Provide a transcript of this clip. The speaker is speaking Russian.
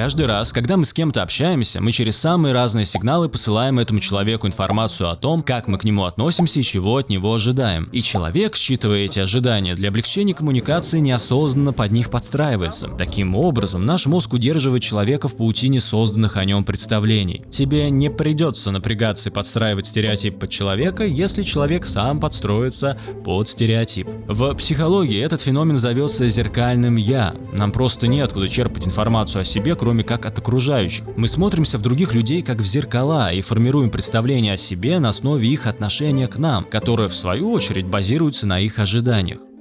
Каждый раз, когда мы с кем-то общаемся, мы через самые разные сигналы посылаем этому человеку информацию о том, как мы к нему относимся и чего от него ожидаем. И человек, считывая эти ожидания, для облегчения коммуникации неосознанно под них подстраивается. Таким образом, наш мозг удерживает человека в паутине созданных о нем представлений. Тебе не придется напрягаться и подстраивать стереотип под человека, если человек сам подстроится под стереотип. В психологии этот феномен зовется зеркальным «я». Нам просто неоткуда черпать информацию о себе, кроме как от окружающих. Мы смотримся в других людей как в зеркала и формируем представление о себе на основе их отношения к нам, которое в свою очередь базируется на их ожиданиях.